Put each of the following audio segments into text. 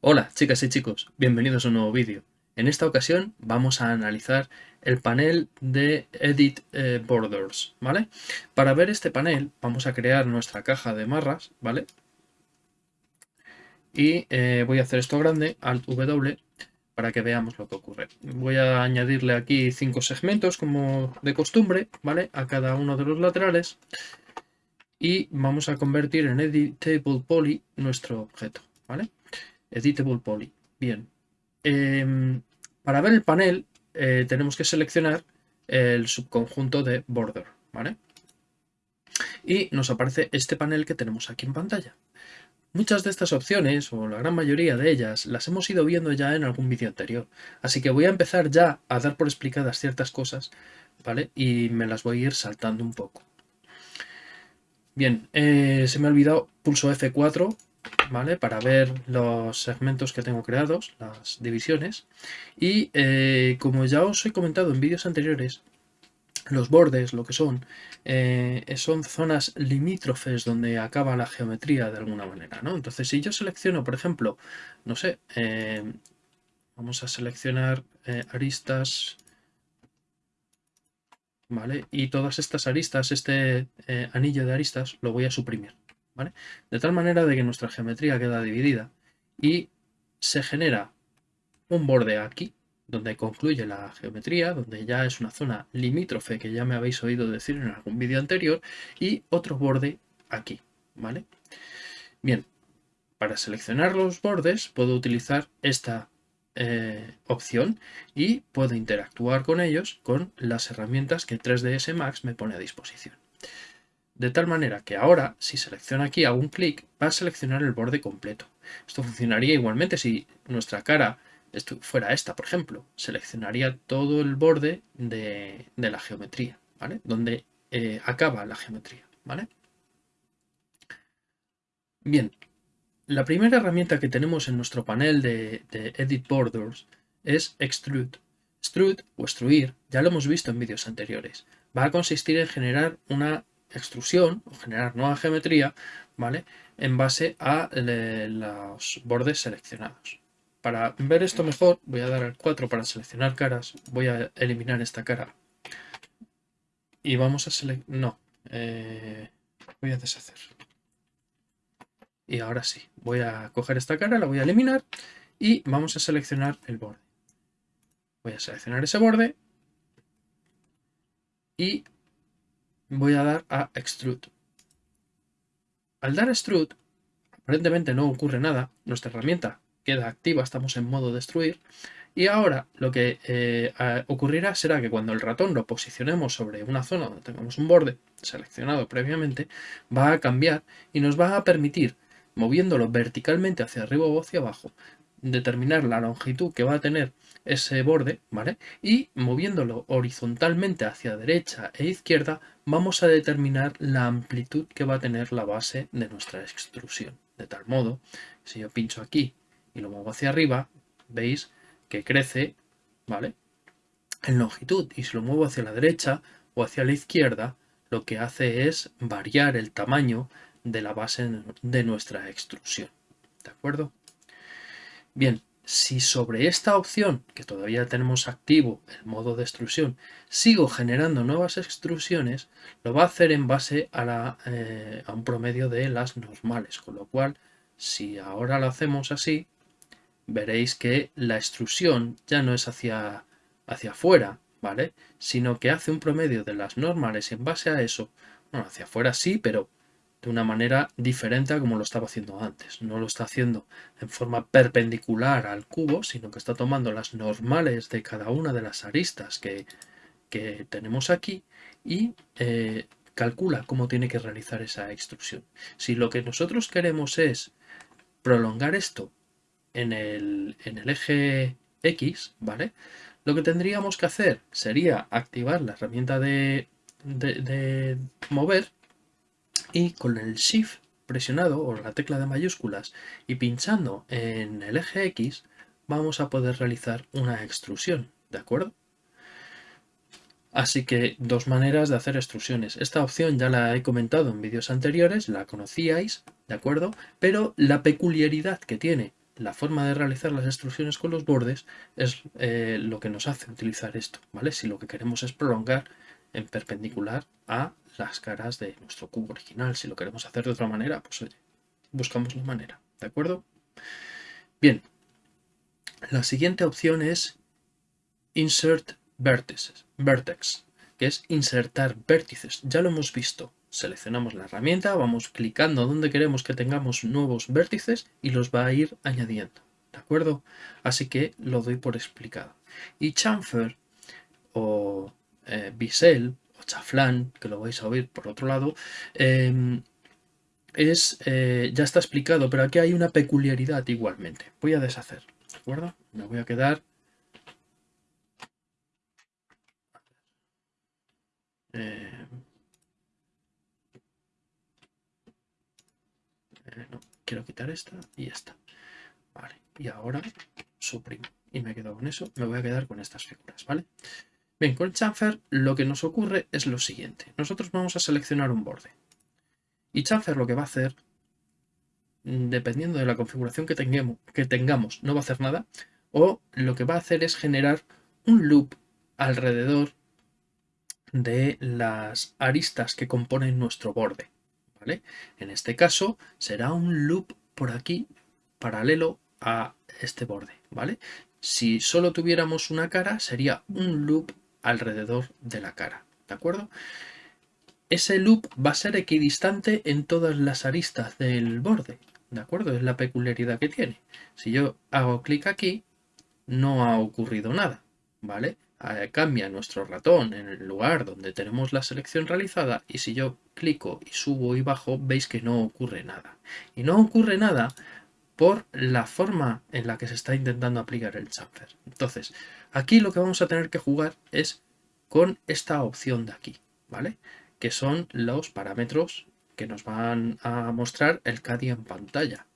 Hola chicas y chicos, bienvenidos a un nuevo vídeo. En esta ocasión vamos a analizar el panel de Edit eh, Borders, ¿vale? Para ver este panel vamos a crear nuestra caja de marras, ¿vale? Y eh, voy a hacer esto grande, Alt W, para que veamos lo que ocurre. Voy a añadirle aquí cinco segmentos como de costumbre, ¿vale? A cada uno de los laterales. Y vamos a convertir en Editable Poly nuestro objeto, ¿vale? Editable Poly. Bien. Em, para ver el panel eh, tenemos que seleccionar el subconjunto de border, ¿vale? Y nos aparece este panel que tenemos aquí en pantalla. Muchas de estas opciones, o la gran mayoría de ellas, las hemos ido viendo ya en algún vídeo anterior. Así que voy a empezar ya a dar por explicadas ciertas cosas, ¿vale? Y me las voy a ir saltando un poco. Bien, eh, se me ha olvidado, pulso F4, ¿vale? Para ver los segmentos que tengo creados, las divisiones. Y eh, como ya os he comentado en vídeos anteriores, los bordes, lo que son, eh, son zonas limítrofes donde acaba la geometría de alguna manera, ¿no? Entonces, si yo selecciono, por ejemplo, no sé, eh, vamos a seleccionar eh, aristas, ¿vale? Y todas estas aristas, este anillo de aristas, lo voy a suprimir, ¿vale? De tal manera de que nuestra geometría queda dividida y se genera un borde aquí, donde concluye la geometría, donde ya es una zona limítrofe que ya me habéis oído decir en algún vídeo anterior, y otro borde aquí, ¿vale? Bien, para seleccionar los bordes puedo utilizar esta eh, opción y puedo interactuar con ellos con las herramientas que 3ds Max me pone a disposición. De tal manera que ahora, si selecciono aquí, hago un clic, va a seleccionar el borde completo. Esto funcionaría igualmente si nuestra cara esto fuera esta, por ejemplo, seleccionaría todo el borde de, la geometría, ¿vale? Donde eh, acaba la geometría, ¿vale? Bien, la primera herramienta que tenemos en nuestro panel de, Edit Borders es Extrude. Extrude o extruir, ya lo hemos visto en vídeos anteriores, va a consistir en generar una extrusión o generar nueva geometría, ¿vale? En base a los bordes seleccionados. Para ver esto mejor, voy a dar al 4 para seleccionar caras. Voy a eliminar esta cara. Y vamos a seleccionar... No. Eh, voy a deshacer. Y ahora sí. Voy a coger esta cara, la voy a eliminar. Y vamos a seleccionar el borde. Voy a seleccionar ese borde. Y voy a dar a Extrude. Al dar Extrude, aparentemente no ocurre nada. Nuestra herramienta queda activa, estamos en modo destruir. Y ahora lo que eh, ocurrirá será que cuando el ratón lo posicionemos sobre una zona donde tengamos un borde seleccionado previamente, va a cambiar y nos va a permitir, moviéndolo verticalmente hacia arriba o hacia abajo, determinar la longitud que va a tener ese borde, ¿vale? Y moviéndolo horizontalmente hacia derecha e izquierda, vamos a determinar la amplitud que va a tener la base de nuestra extrusión. De tal modo, si yo pincho aquí y lo muevo hacia arriba, veis que crece, ¿vale? En longitud. Y si lo muevo hacia la derecha o hacia la izquierda, lo que hace es variar el tamaño de la base de nuestra extrusión. ¿De acuerdo? Bien, si sobre esta opción, que todavía tenemos activo el modo de extrusión, sigo generando nuevas extrusiones, lo va a hacer en base a, la, eh, a un promedio de las normales. Con lo cual, si ahora lo hacemos así, veréis que la extrusión ya no es hacia, hacia afuera, ¿vale? Sino que hace un promedio de las normales en base a eso, bueno, hacia afuera sí, pero de una manera diferente a como lo estaba haciendo antes. No lo está haciendo en forma perpendicular al cubo, sino que está tomando las normales de cada una de las aristas que, que tenemos aquí y eh, calcula cómo tiene que realizar esa extrusión. Si lo que nosotros queremos es prolongar esto en el, eje X, ¿vale? Lo que tendríamos que hacer sería activar la herramienta de, de, mover y con el Shift presionado o la tecla de mayúsculas y pinchando en el eje X vamos a poder realizar una extrusión, ¿de acuerdo? Así que dos maneras de hacer extrusiones. Esta opción ya la he comentado en vídeos anteriores, la conocíais, ¿de acuerdo? Pero la peculiaridad que tiene la forma de realizar las extrusiones con los bordes es eh, lo que nos hace utilizar esto, ¿vale? Si lo que queremos es prolongar en perpendicular a las caras de nuestro cubo original. Si lo queremos hacer de otra manera, pues oye, buscamos la manera, ¿de acuerdo? Bien, la siguiente opción es Insert Vertices, Vertex, que es insertar vértices. Ya lo hemos visto. Seleccionamos la herramienta, vamos clicando donde queremos que tengamos nuevos vértices y los va a ir añadiendo. ¿De acuerdo? Así que lo doy por explicado. Y chamfer o eh, bisel o chaflán, que lo vais a oír por otro lado, em, es, eh, ya está explicado, pero aquí hay una peculiaridad igualmente. Voy a deshacer, ¿de acuerdo? Me voy a quedar no, quiero quitar esta y esta. Y ahora suprimo. Y me quedo con eso, me voy a quedar con estas figuras, ¿vale? Bien, con el chamfer lo que nos ocurre es lo siguiente. Nosotros vamos a seleccionar un borde. Y chamfer lo que va a hacer, dependiendo de la configuración que tengamos, que tengamos, no va a hacer nada. O lo que va a hacer es generar un loop alrededor de las aristas que componen nuestro borde. En este caso será un loop por aquí paralelo a este borde. ¿vale? Si solo tuviéramos una cara sería un loop alrededor de la cara. ¿De acuerdo? Ese loop va a ser equidistante en todas las aristas del borde. ¿De acuerdo? Es la peculiaridad que tiene. Si yo hago clic aquí, no ha ocurrido nada. ¿Vale? Cambia nuestro ratón en el lugar donde tenemos la selección realizada y si yo clico y subo y bajo veis que no ocurre nada. Y no ocurre nada por la forma en la que se está intentando aplicar el chamfer. Entonces, aquí lo que vamos a tener que jugar es con esta opción de aquí, ¿vale? Que son los parámetros que nos van a mostrar el CADI en pantalla.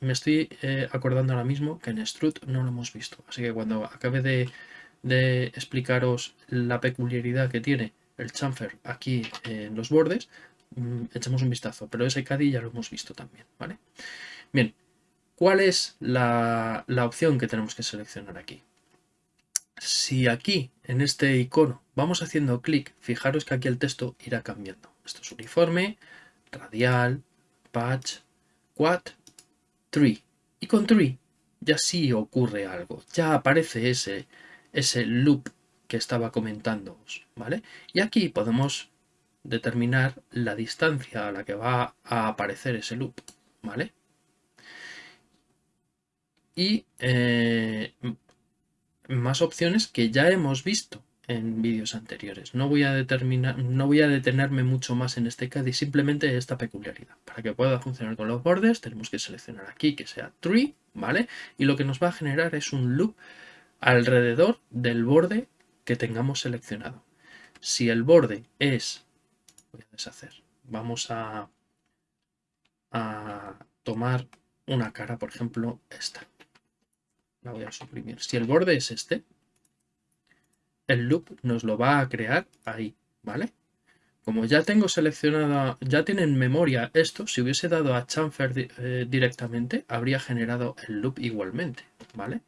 Me estoy eh, acordando ahora mismo que en Strut no lo hemos visto, así que cuando acabe de de explicaros la peculiaridad que tiene el chamfer aquí en los bordes, mm, echemos un vistazo, pero ese CADI ya lo hemos visto también, ¿vale? Bien, ¿cuál es la, la opción que tenemos que seleccionar aquí? Si aquí, en este icono, vamos haciendo clic, fijaros que aquí el texto irá cambiando. Esto es uniforme, radial, patch, quad, tree. Y con tree ya sí ocurre algo, ya aparece ese, ese loop que estaba comentando, ¿vale? Y aquí podemos determinar la distancia a la que va a aparecer ese loop, ¿vale? Y eh, más opciones que ya hemos visto en vídeos anteriores. No voy, a determinar, no voy a detenerme mucho más en este caso y simplemente esta peculiaridad. Para que pueda funcionar con los bordes tenemos que seleccionar aquí que sea tree, ¿vale? Y lo que nos va a generar es un loop alrededor del borde que tengamos seleccionado. Si el borde es, voy a deshacer, vamos a, tomar una cara, por ejemplo, esta. La voy a suprimir. Si el borde es este, el loop nos lo va a crear ahí, ¿vale? Como ya tengo seleccionada, ya tiene en memoria esto, si hubiese dado a chamfer eh, directamente, habría generado el loop igualmente, ¿vale?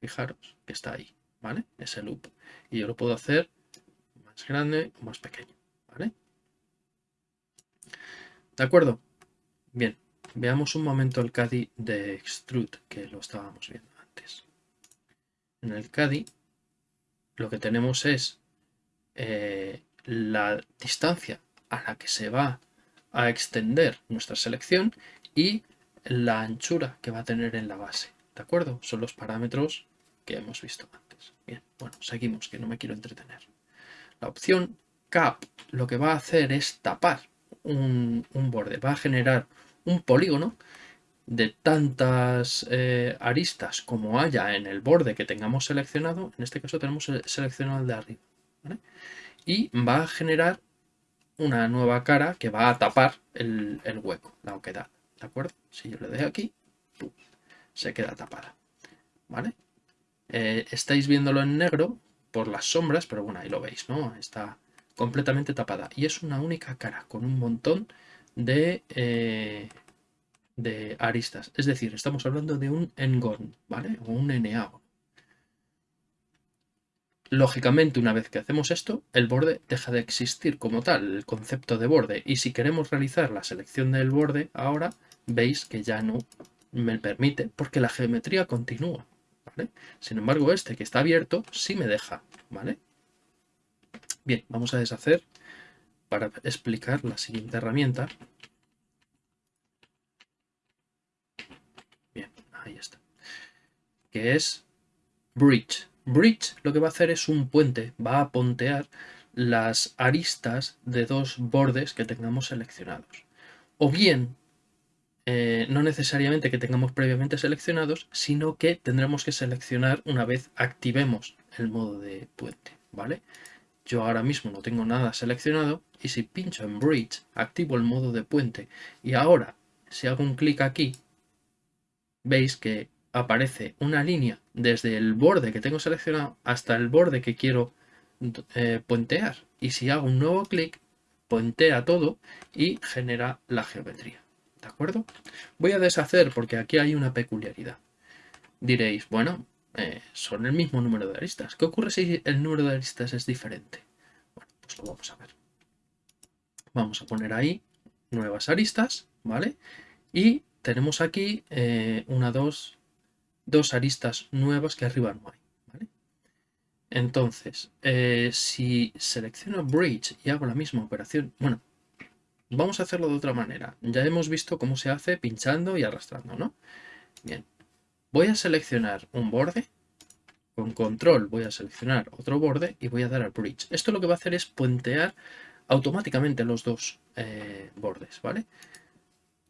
Fijaros que está ahí, ¿vale? Ese loop. Y yo lo puedo hacer más grande o más pequeño, ¿vale? ¿De acuerdo? Bien, veamos un momento el CADI de Extrude, que lo estábamos viendo antes. En el CADI lo que tenemos es eh, la distancia a la que se va a extender nuestra selección y la anchura que va a tener en la base. ¿De acuerdo? Son los parámetros que hemos visto antes. Bien, bueno, seguimos, que no me quiero entretener. La opción cap lo que va a hacer es tapar un, borde, va a generar un polígono de tantas eh, aristas como haya en el borde que tengamos seleccionado, en este caso tenemos seleccionado el de arriba, y va a generar una nueva cara que va a tapar el, hueco, la oquedad, ¿de acuerdo? Si yo le doy aquí, se queda tapada. ¿Vale? Eh, estáis viéndolo en negro por las sombras, pero bueno, ahí lo veis, ¿no? Está completamente tapada. Y es una única cara, con un montón de, eh, de aristas. Es decir, estamos hablando de un engon, ¿vale? O un NA. Lógicamente, una vez que hacemos esto, el borde deja de existir como tal, el concepto de borde. Y si queremos realizar la selección del borde, ahora veis que ya no me permite, porque la geometría continúa. Sin embargo, este que está abierto sí me deja. ¿vale? Bien, vamos a deshacer para explicar la siguiente herramienta. Bien, ahí está. Que es Bridge. Bridge lo que va a hacer es un puente, va a pontear las aristas de dos bordes que tengamos seleccionados. O bien, eh, no necesariamente que tengamos previamente seleccionados, sino que tendremos que seleccionar una vez activemos el modo de puente, ¿vale? Yo ahora mismo no tengo nada seleccionado y si pincho en Bridge, activo el modo de puente y ahora si hago un clic aquí, veis que aparece una línea desde el borde que tengo seleccionado hasta el borde que quiero eh, puentear. Y si hago un nuevo clic, puentea todo y genera la geometría. ¿De acuerdo? Voy a deshacer porque aquí hay una peculiaridad. Diréis, bueno, eh, son el mismo número de aristas. ¿Qué ocurre si el número de aristas es diferente? Bueno, pues lo vamos a ver. Vamos a poner ahí nuevas aristas, ¿vale? Y tenemos aquí eh, una, dos, dos aristas nuevas que arriba no hay. Entonces, eh, si selecciono Bridge y hago la misma operación, bueno, vamos a hacerlo de otra manera. Ya hemos visto cómo se hace pinchando y arrastrando, ¿no? Bien, voy a seleccionar un borde, con control voy a seleccionar otro borde y voy a dar al Bridge. Esto lo que va a hacer es puentear automáticamente los dos eh, bordes, ¿vale?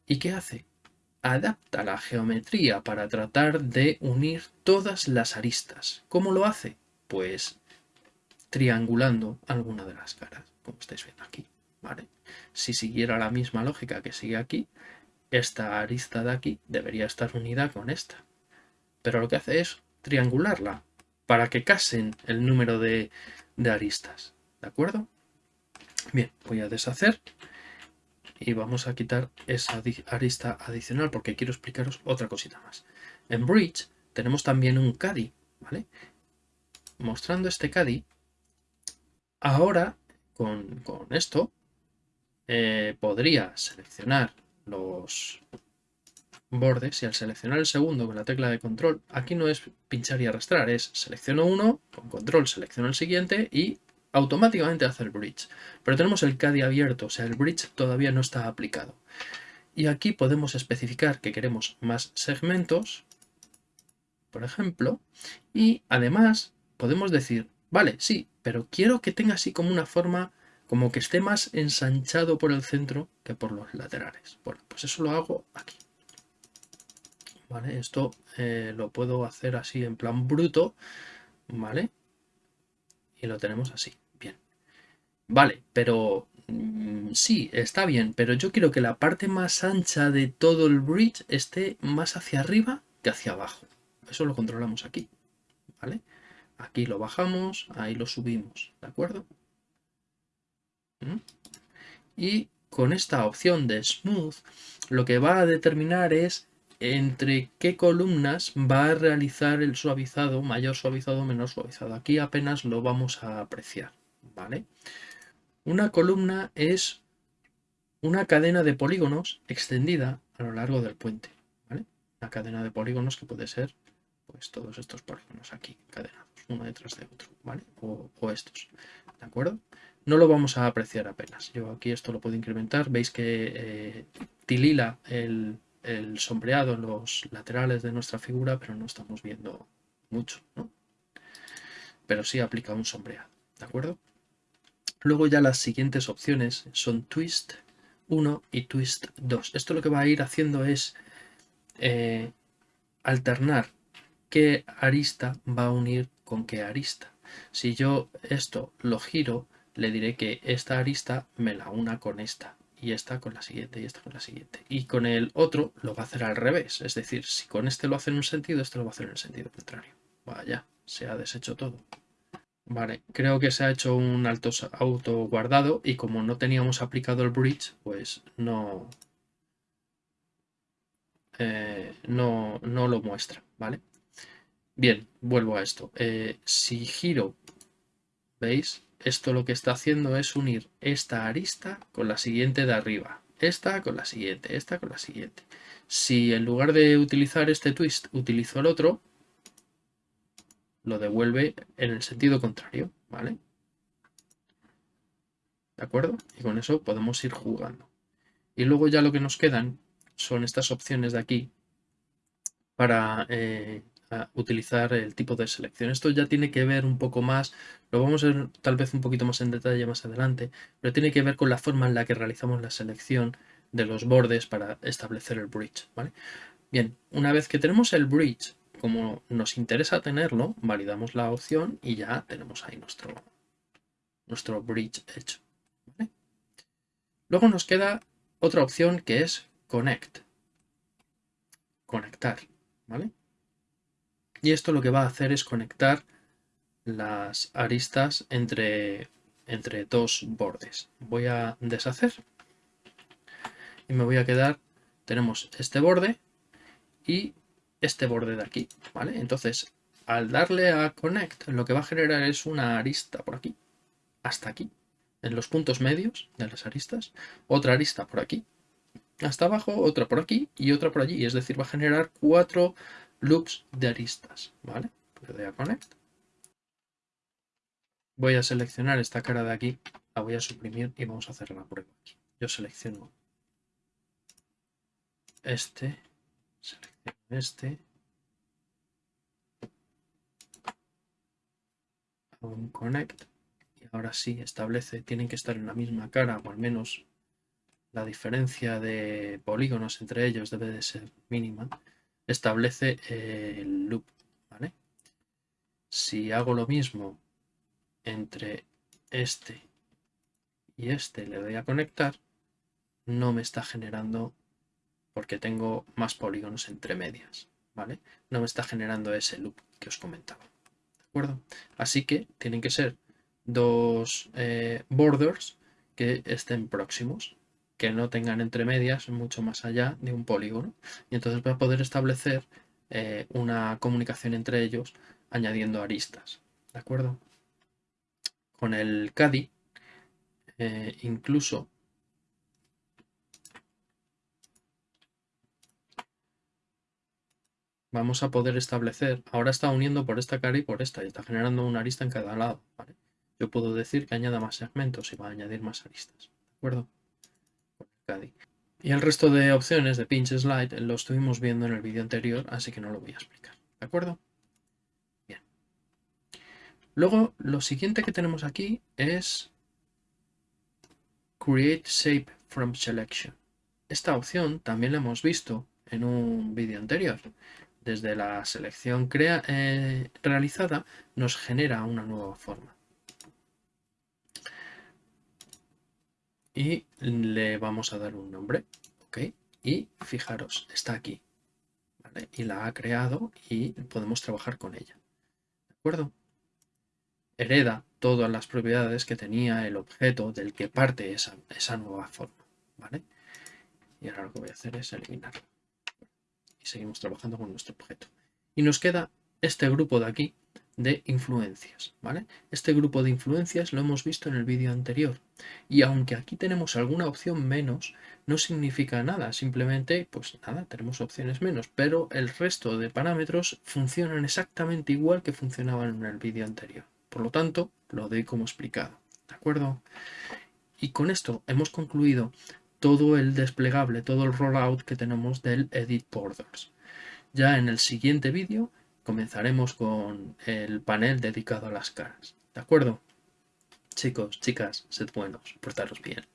¿Y qué hace? adapta la geometría para tratar de unir todas las aristas. ¿Cómo lo hace? Pues triangulando alguna de las caras, como estáis viendo aquí. Si siguiera la misma lógica que sigue aquí, esta arista de aquí debería estar unida con esta. Pero lo que hace es triangularla para que casen el número de, de aristas. ¿De acuerdo? Bien, voy a deshacer y vamos a quitar esa arista adicional porque quiero explicaros otra cosita más. En Bridge tenemos también un caddy, ¿vale? Mostrando este caddy, ahora con, esto eh, podría seleccionar los bordes y al seleccionar el segundo con la tecla de control, aquí no es pinchar y arrastrar, es selecciono uno, con control selecciono el siguiente y automáticamente hace el bridge. Pero tenemos el CADI abierto, o sea, el bridge todavía no está aplicado. Y aquí podemos especificar que queremos más segmentos, por ejemplo, y además podemos decir, vale, sí, pero quiero que tenga así como una forma, como que esté más ensanchado por el centro que por los laterales. Bueno, pues eso lo hago aquí. Vale, esto eh, lo puedo hacer así en plan bruto, ¿vale? Y lo tenemos así. Vale, pero mm, sí, está bien, pero yo quiero que la parte más ancha de todo el bridge esté más hacia arriba que hacia abajo. Eso lo controlamos aquí, ¿vale? Aquí lo bajamos, ahí lo subimos, ¿de acuerdo? ¿Mm? Y con esta opción de Smooth, lo que va a determinar es entre qué columnas va a realizar el suavizado, mayor suavizado o menor suavizado. Aquí apenas lo vamos a apreciar, ¿vale? Una columna es una cadena de polígonos extendida a lo largo del puente. Una cadena de polígonos que puede ser pues todos estos polígonos aquí encadenados, uno detrás de otro, ¿vale? O, estos, ¿de acuerdo? No lo vamos a apreciar apenas. Yo aquí esto lo puedo incrementar. Veis que eh, tilila el, el sombreado en los laterales de nuestra figura, pero no estamos viendo mucho, ¿no? Pero sí aplica un sombreado, ¿de acuerdo? Luego ya las siguientes opciones son twist 1 y twist 2. Esto lo que va a ir haciendo es eh, alternar qué arista va a unir con qué arista. Si yo esto lo giro, le diré que esta arista me la una con esta y esta con la siguiente y esta con la siguiente. Y con el otro lo va a hacer al revés. Es decir, si con este lo hace en un sentido, este lo va a hacer en el sentido contrario. Vaya, se ha deshecho todo. Vale, creo que se ha hecho un alto auto guardado y como no teníamos aplicado el bridge, pues no, eh, no, no, lo muestra, ¿vale? Bien, vuelvo a esto. Eh, si giro, ¿veis? Esto lo que está haciendo es unir esta arista con la siguiente de arriba. Esta con la siguiente, esta con la siguiente. Si en lugar de utilizar este twist utilizo el otro, lo devuelve en el sentido contrario, ¿vale? ¿De acuerdo? Y con eso podemos ir jugando. Y luego ya lo que nos quedan son estas opciones de aquí para eh, utilizar el tipo de selección. Esto ya tiene que ver un poco más, lo vamos a ver tal vez un poquito más en detalle más adelante, pero tiene que ver con la forma en la que realizamos la selección de los bordes para establecer el bridge. ¿vale? Bien, una vez que tenemos el bridge como nos interesa tenerlo, validamos la opción y ya tenemos ahí nuestro, nuestro bridge hecho. Luego nos queda otra opción que es Connect. Conectar. ¿vale? Y esto lo que va a hacer es conectar las aristas entre, entre dos bordes. Voy a deshacer y me voy a quedar, tenemos este borde y este borde de aquí, ¿vale? Entonces, al darle a Connect, lo que va a generar es una arista por aquí, hasta aquí, en los puntos medios de las aristas, otra arista por aquí, hasta abajo, otra por aquí y otra por allí, es decir, va a generar cuatro loops de aristas, ¿vale? Le doy a Connect. Voy a seleccionar esta cara de aquí, la voy a suprimir y vamos a hacer la prueba. Yo selecciono este, selecciono este, hago un connect y ahora sí establece, tienen que estar en la misma cara o al menos la diferencia de polígonos entre ellos debe de ser mínima, establece el loop. ¿vale? Si hago lo mismo entre este y este, le doy a conectar, no me está generando porque tengo más polígonos entre medias, ¿vale? No me está generando ese loop que os comentaba, ¿de acuerdo? Así que tienen que ser dos eh, borders que estén próximos, que no tengan entre medias mucho más allá de un polígono. Y entonces voy a poder establecer eh, una comunicación entre ellos añadiendo aristas, ¿de acuerdo? Con el CADI, eh, incluso vamos a poder establecer, ahora está uniendo por esta cara y por esta y está generando una arista en cada lado. Yo puedo decir que añada más segmentos y va a añadir más aristas. ¿De acuerdo? Y el resto de opciones de pinch slide lo estuvimos viendo en el vídeo anterior, así que no lo voy a explicar. ¿De acuerdo? Bien. Luego, lo siguiente que tenemos aquí es Create Shape from Selection. Esta opción también la hemos visto en un vídeo anterior desde la selección eh, realizada nos genera una nueva forma. Y le vamos a dar un nombre. ¿ok? Y fijaros, está aquí. Y la ha creado y podemos trabajar con ella. ¿De acuerdo? Hereda todas las propiedades que tenía el objeto del que parte esa, esa nueva forma. ¿vale? Y ahora lo que voy a hacer es eliminarlo seguimos trabajando con nuestro objeto. Y nos queda este grupo de aquí de influencias, ¿vale? Este grupo de influencias lo hemos visto en el vídeo anterior y aunque aquí tenemos alguna opción menos, no significa nada, simplemente, pues nada, tenemos opciones menos, pero el resto de parámetros funcionan exactamente igual que funcionaban en el vídeo anterior. Por lo tanto, lo doy como explicado, ¿de acuerdo? Y con esto hemos concluido todo el desplegable, todo el rollout que tenemos del Edit Borders. Ya en el siguiente vídeo comenzaremos con el panel dedicado a las caras. ¿De acuerdo? Chicos, chicas, sed buenos, portaros bien.